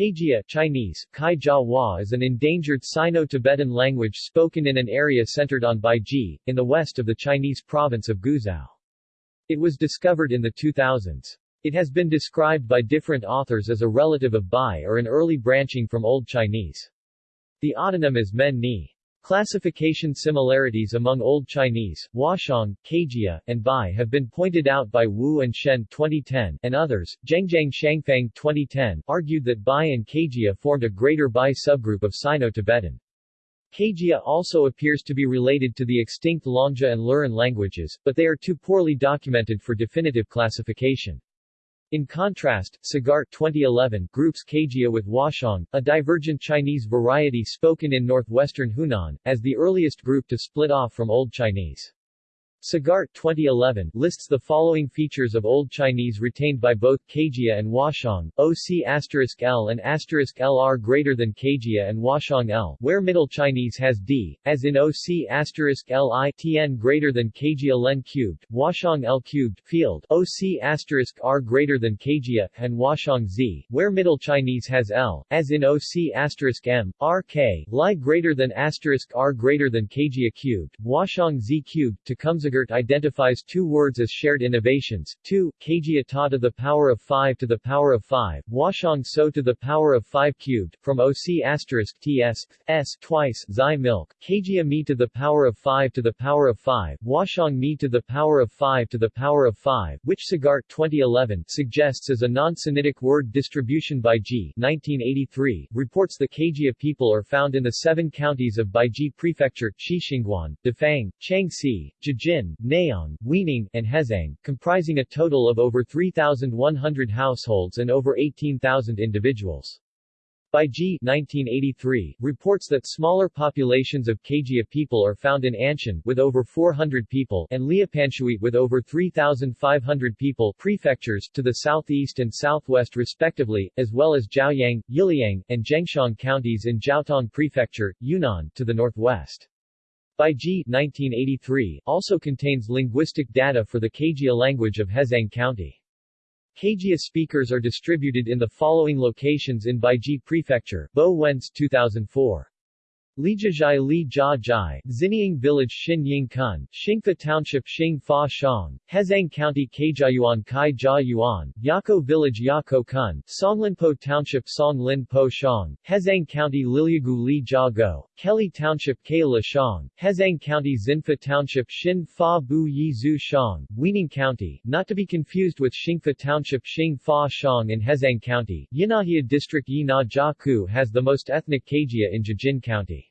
Kajia Chinese, Kai is an endangered Sino-Tibetan language spoken in an area centered on Baiji, in the west of the Chinese province of Guizhou. It was discovered in the 2000s. It has been described by different authors as a relative of Bai or an early branching from Old Chinese. The autonym is Men Ni. Classification similarities among Old Chinese, Huashang, Kajia, and Bai have been pointed out by Wu and Shen 2010 and others. Zhengzhang Shangfang 2010 argued that Bai and Kajia formed a greater Bai subgroup of Sino-Tibetan. Kajia also appears to be related to the extinct Longjia and Lurin languages, but they are too poorly documented for definitive classification. In contrast, Sagart 2011 groups Kajia with Huashang, a divergent Chinese variety spoken in northwestern Hunan, as the earliest group to split off from Old Chinese. Sagart 2011 lists the following features of Old Chinese retained by both Kajia and Huashang, OC L and LR greater than Kajia and Huashang L, where Middle Chinese has D, as in OC Li Tn greater than Kajia Len cubed, Huashang L cubed, field, OC R greater than Kajia, and Huashang Z, where Middle Chinese has L, as in OC M, RK, Li greater than R greater than Kajia cubed, Huashang Z cubed, Tecumseh Sagart identifies two words as shared innovations, 2, kg ta to the power of 5 to the power of 5, Huashang so to the power of 5 cubed, from OC asterisk ts, s twice, xi milk, kg to the power of 5 to the power of 5, Huashang mi to the power of 5 to the power of 5, which Sagart 2011 suggests as a non-Sinitic word distribution by G 1983, reports the Kajia people are found in the seven counties of Baiji Prefecture, Xixingguan, Dafang, Changxi, Jijin, Jin, Nayong, and Hezhang, comprising a total of over 3,100 households and over 18,000 individuals. Baiji 1983, reports that smaller populations of Kajia people are found in Anshun, with over 400 people, and Liupanshui with over 3,500 people prefectures to the southeast and southwest respectively, as well as Zhaoyang, Yiliang, and Zhengshan counties in Zhaotong Prefecture, Yunnan, to the northwest. Baiji 1983 also contains linguistic data for the Kajia language of Hezhang County. Kajia speakers are distributed in the following locations in Baiji Prefecture, Bo Wenze 2004. Lijajai Li Jia Jai, Xiniang Village Xin Ying Kun, Xingfa Township Xing Fa Shang, Hezhang County Kaijiayuan Kai Jia Yuan, Yako Village Yako Kun, Songlinpo Township Song Lin Po Shang, Hezhang County Liliagu Li Jia Go, Kelly Township Kaila Shang, Hezhang County Xinfa Township Xin Fa Bu Yi Zhu Shang, Weining County, not to be confused with Xingfa Township Xing Fa Shang in Hezhang County, Yinahia District Yina has the most ethnic Kajia in Jijin County.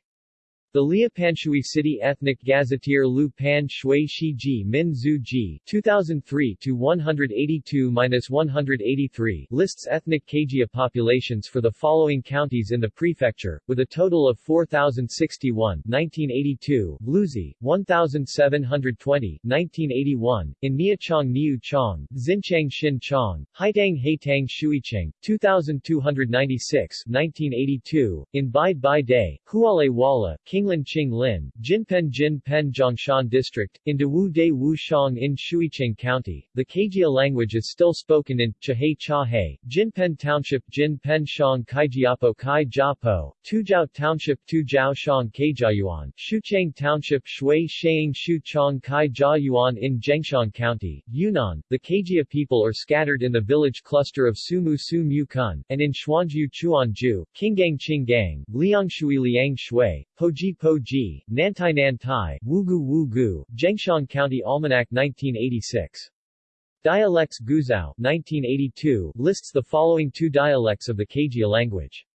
The Liupanshui City Ethnic Gazetteer Lu Pan Shui Shi Ji Min Zhu Ji 2003-182-183 lists ethnic Kajia populations for the following counties in the prefecture, with a total of 4,061 1982, Luzi, 1,720 1981, in Niachang Niu Chong, Xinchang Xin Chong, Haitang Haitang Shuicheng, 2,296 1982, in Bai Bai Day, Huale Wala, Qinglin Qing Lin, Jinpen Jin Pen Zhongshan District, in Dewu De Wu Shang in Shuicheng County. The Kajia language is still spoken in Chahe Chahe, Jinpen Township Jinpen Shang Kaijiapo Kai Jiapo, Tujiao Township Tujiao Shang Kaijiayuan, Shucheng Township Shui Sheing Shu Chong Kai Jiayuan in Zhengshan County, Yunnan. The Kajia people are scattered in the village cluster of Sumu Su Mu Kun, and in Xuanju Chuanju, Qinggang Qinggang, Liangshui Liang Shui, Poji Po Ji, Nantai Nantai, Wugu Wugu, Zhengshan County Almanac 1986. Dialects Guizhou 1982 lists the following two dialects of the Kajia language.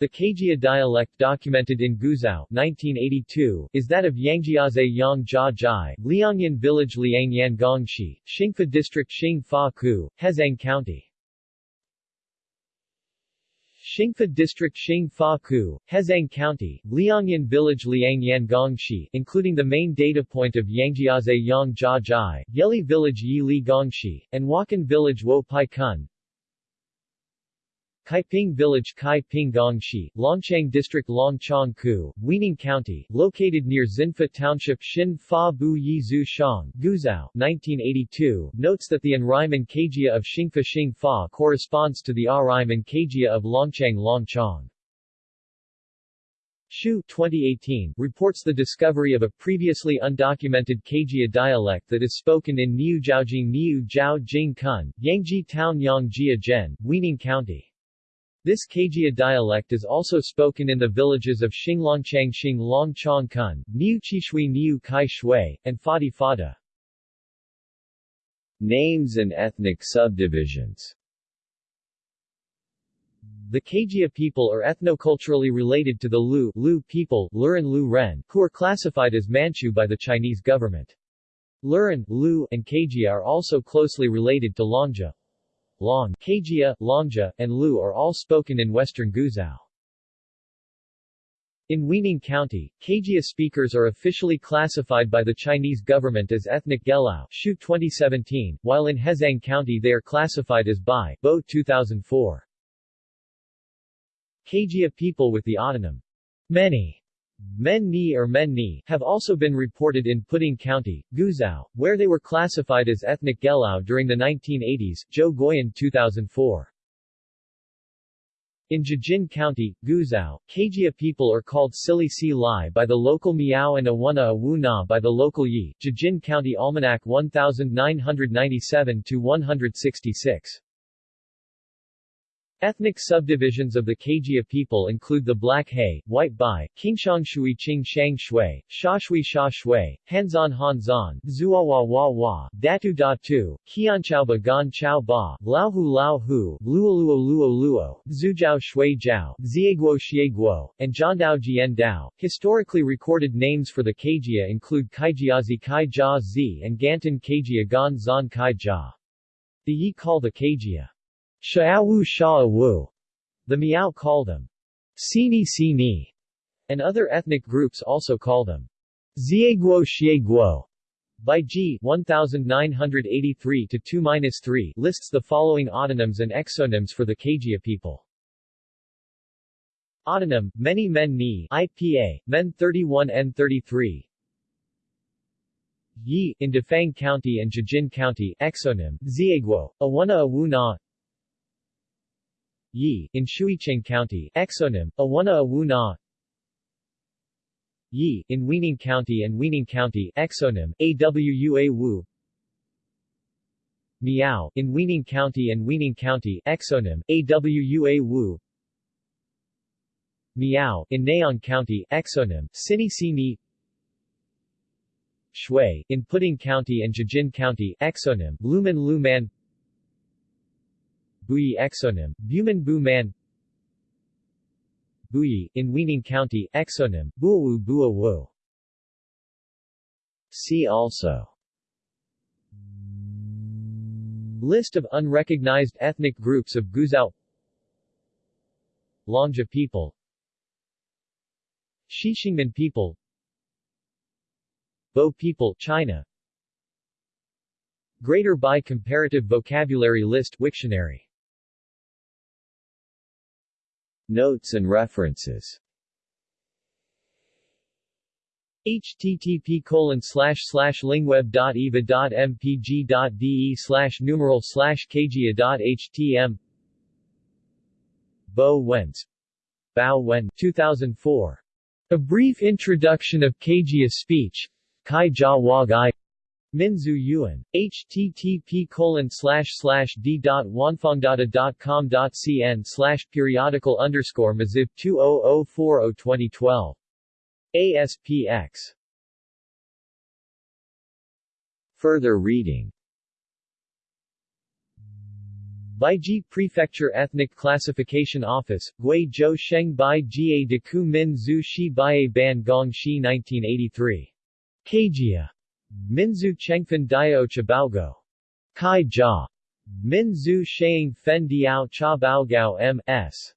The Kajia dialect documented in Guizhou 1982 is that of Yangjiaze Yang Jia Jai, Liangyan Village Liangyan Gongshi, Xingfa District Xing Fa Ku, Hezhang County. Xingfa District Xing Fa Ku, Hezhang County, Liangyan Village Liangyan Gongshi including the main data point of Yangjiaze Yang Jia Jai, Yeli Village Yi Li Gongshi, and Wakan Village Wo Pai Kun. Kaiping Village Kaiping Gongshi, Longchang District Longchang-ku, Weining County, located near Xinfa Township Xin Fa Bu Yi Zhu Shang, Guizhou, 1982, notes that the Anreiman Kajia of Xingfa Xing Fa corresponds to the Araiman Kajia of Longchang Longchang. Shu 2018 reports the discovery of a previously undocumented Kajia dialect that is spoken in Niu Jiaojing Niu Jiao Jing Kun, Yangji Town Yangjia Zhen, Weining County. This Kajia dialect is also spoken in the villages of Xinglongchang Xinglong Chong Kun, Niu Chishui Niu Kai Shui, and Fadi Fada. Names and ethnic subdivisions the Kajia people are ethnoculturally related to the Lu, Lu people Lurin Lu Ren, who are classified as Manchu by the Chinese government. Lurin, Lu, and Kajia are also closely related to Longjia. Long, Kajia, Longjia, and Lu are all spoken in western Guizhou. In Weining County, Kajia speakers are officially classified by the Chinese government as ethnic Gelao Shu 2017, while in Hezhang County they are classified as Bai Bo 2004. Kajia people with the autonym many Men Ni or Men Ni have also been reported in Puding County, Guizhou, where they were classified as ethnic Gelao during the 1980s, Zhou Guoyan 2004. In Jijin County, Guizhou, Kajia people are called Sili Si Lai by the local Miao and Awuna Awu Na by the local Yi, Jijin County Almanac 1997-166. Ethnic subdivisions of the Kajia people include the Black Hay, White Bai, Qingshangshui Qing Shang Shui, Shashui Sha Shui, Hanzan Hanzan, Zuawa Wa Wa, Datu Datu, Qianchaoba Gan Chao Ba, Laohu Lao Hu, Luoluo Luo Luo, Zhujiao Shui Jiao, Zieguo Xie Guo, and Jiandao Jian Dao. Historically recorded names for the Kajia include Kaijiazi Kai Jia Zi and Gantan Kajia Gan Zan Kai Jia. The Yi call the Kajia Sha'awu Sha'awu. The Miao call them Sini Sini, and other ethnic groups also call them Zieguo Xieguo. By G 1983 to 2-3 lists the following autonyms and exonyms for the Kajia people. Autonym, many men ni IPA, men 31 N33 Yi, in Dafang County and Jijin County, exonym, Zieguo, Awuna Awuna Yi, in Shuicheng County, exonym, Awuna Awuna. Yi, in Weining County and Weining County, exonym, Awua Wu. Miao, in Weining County and Weining County, exonym, Awua Wu. Miao, in Nayong County, exonym, Sini Sini Shui, in Puding County and Jijin County, exonym, Luman Luman Buyi exonym, Buman Bu Man. Buyi, in Weining County, exonym, Buawu Bua Wu. See also. List of unrecognized ethnic groups of Guizhou Longjia people. Xixingmen people. Bo people China. Greater Bai Comparative Vocabulary List Wiktionary Notes and references. Http colon slash slash lingweb.eva.mpg.de slash numeral slash kgia.htm Bo Wenze. Bao Wen 2004. A Brief Introduction of Kajia Speech. Kai Jia Minzu Yuan. http colon slash slash d.wanfangdata.com.cn slash periodical underscore maziv 2004 2012. ASPX. Further reading Baiji Prefecture Ethnic Classification Office, Gui Zhou Sheng Bai Jie de Ku Min Zhu Shi Baiye Ban Gong Shi 1983. Kajia. Minzu Chengfen Dio Chabaogao. Kai Jia. Minzu Sheing Fen Diao Cha Baogao M.S.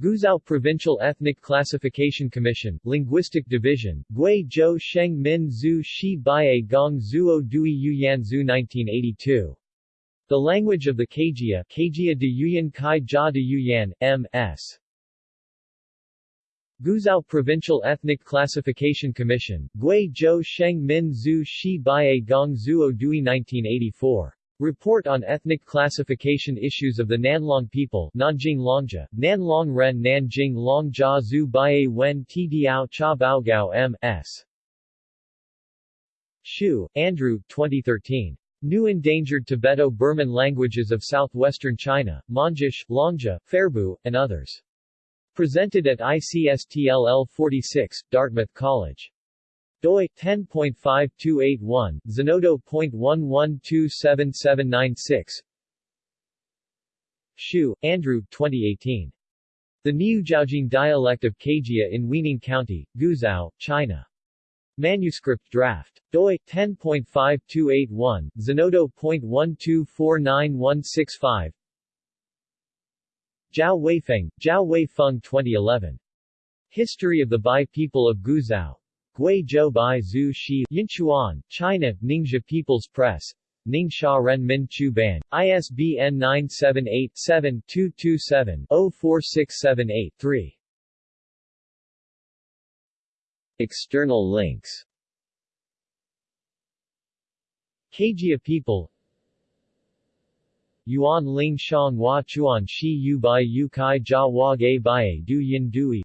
Guizhou Provincial Ethnic Classification Commission, Linguistic Division, Gui Zhou Sheng Min Zhu Shi Baiye Gong Zuo Dui Yu Yan Zhu 1982. The language of the Kajia Kajia de Yuyan Kai Jia de Yuyan, M.S. Guizhou Provincial Ethnic Classification Commission, Gui Zhou Sheng Min Zhu Shi Baiye Gong Zuo Dui 1984. Report on Ethnic Classification Issues of the Nanlong People Nanjing Longjia, Nanlong Ren Nanjing Long Jia Zhu Baiye Wen Ti Diao Cha Baogao M.S. Hsiu, Andrew 2013. New Endangered Tibeto-Burman Languages of Southwestern China, Mondzish, Longjia, Pherbu, and others. Presented at ICSTLL 46, Dartmouth College. doi 10.5281, Zenodo.11277796. Hsiu, Andrew 2018. The Niujiaojing dialect of Kajia in Weining County, Guizhou, China. Manuscript draft. doi 10.5281, Zenodo.1249165 Zhao Weifeng, Zhao Weifeng 2011. History of the Bai people of Guizhou. Guizhou Bai Zhu Shi, Yinchuan, China, Ningxia People's Press. Ningxia Ren Min Chu Ban, ISBN 978-7-227-04678-3. External links Kajia people Yuan Ling Shang Hua Chuan Shi Yu Bai Yu Kai Jia Hua Ge Bai Du Yin Dui